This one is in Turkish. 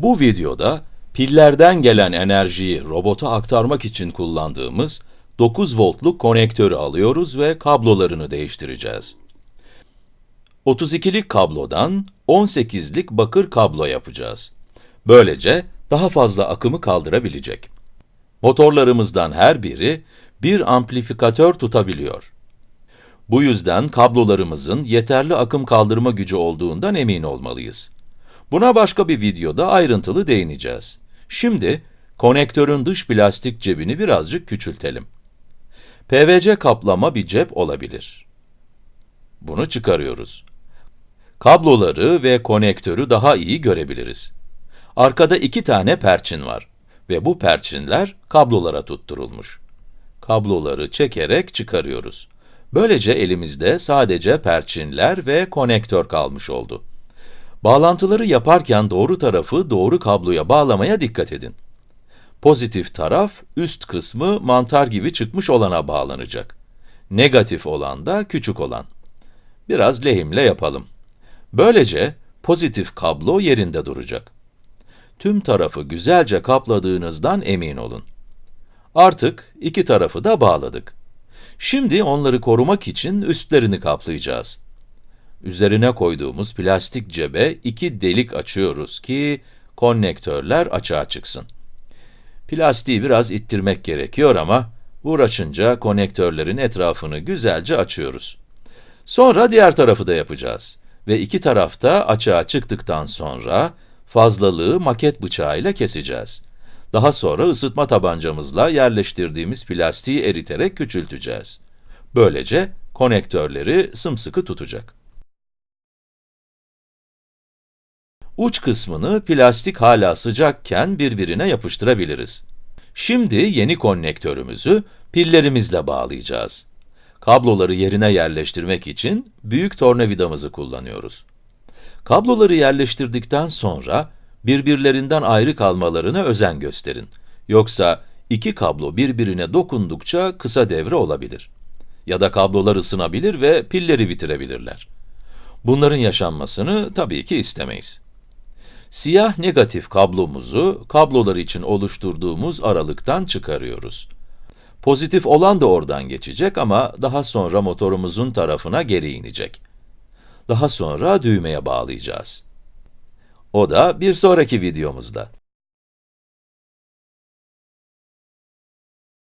Bu videoda pillerden gelen enerjiyi robota aktarmak için kullandığımız 9 voltluk konektörü alıyoruz ve kablolarını değiştireceğiz. 32'lik kablodan 18'lik bakır kablo yapacağız. Böylece daha fazla akımı kaldırabilecek. Motorlarımızdan her biri bir amplifikatör tutabiliyor. Bu yüzden kablolarımızın yeterli akım kaldırma gücü olduğundan emin olmalıyız. Buna başka bir videoda ayrıntılı değineceğiz. Şimdi, konektörün dış plastik cebini birazcık küçültelim. PVC kaplama bir cep olabilir. Bunu çıkarıyoruz. Kabloları ve konektörü daha iyi görebiliriz. Arkada iki tane perçin var ve bu perçinler kablolara tutturulmuş. Kabloları çekerek çıkarıyoruz. Böylece elimizde sadece perçinler ve konektör kalmış oldu. Bağlantıları yaparken doğru tarafı doğru kabloya bağlamaya dikkat edin. Pozitif taraf, üst kısmı mantar gibi çıkmış olana bağlanacak. Negatif olan da küçük olan. Biraz lehimle yapalım. Böylece pozitif kablo yerinde duracak. Tüm tarafı güzelce kapladığınızdan emin olun. Artık iki tarafı da bağladık. Şimdi onları korumak için üstlerini kaplayacağız. Üzerine koyduğumuz plastik cebe iki delik açıyoruz ki konnektörler açığa çıksın. Plastiği biraz ittirmek gerekiyor ama uğraşınca konnektörlerin etrafını güzelce açıyoruz. Sonra diğer tarafı da yapacağız. Ve iki tarafta açığa çıktıktan sonra fazlalığı maket bıçağıyla keseceğiz. Daha sonra ısıtma tabancamızla yerleştirdiğimiz plastiği eriterek küçülteceğiz. Böylece konektörleri sımsıkı tutacak. Uç kısmını plastik hala sıcakken birbirine yapıştırabiliriz. Şimdi yeni konnektörümüzü pillerimizle bağlayacağız. Kabloları yerine yerleştirmek için büyük tornavidamızı kullanıyoruz. Kabloları yerleştirdikten sonra birbirlerinden ayrı kalmalarına özen gösterin. Yoksa iki kablo birbirine dokundukça kısa devre olabilir. Ya da kablolar ısınabilir ve pilleri bitirebilirler. Bunların yaşanmasını tabii ki istemeyiz. Siyah negatif kablomuzu kablolar için oluşturduğumuz aralıktan çıkarıyoruz. Pozitif olan da oradan geçecek ama daha sonra motorumuzun tarafına geri inecek. Daha sonra düğmeye bağlayacağız. O da bir sonraki videomuzda.